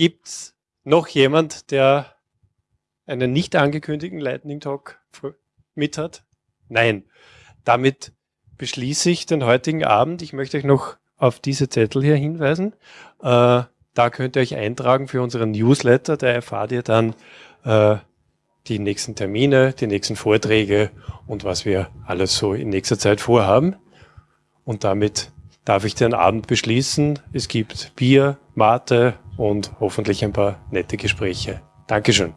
Gibt's noch jemand, der einen nicht angekündigten Lightning Talk mit hat? Nein. Damit beschließe ich den heutigen Abend. Ich möchte euch noch auf diese Zettel hier hinweisen. Äh, da könnt ihr euch eintragen für unseren Newsletter. Da erfahrt ihr dann äh, die nächsten Termine, die nächsten Vorträge und was wir alles so in nächster Zeit vorhaben. Und damit darf ich den Abend beschließen. Es gibt Bier, Mate und hoffentlich ein paar nette Gespräche. Dankeschön.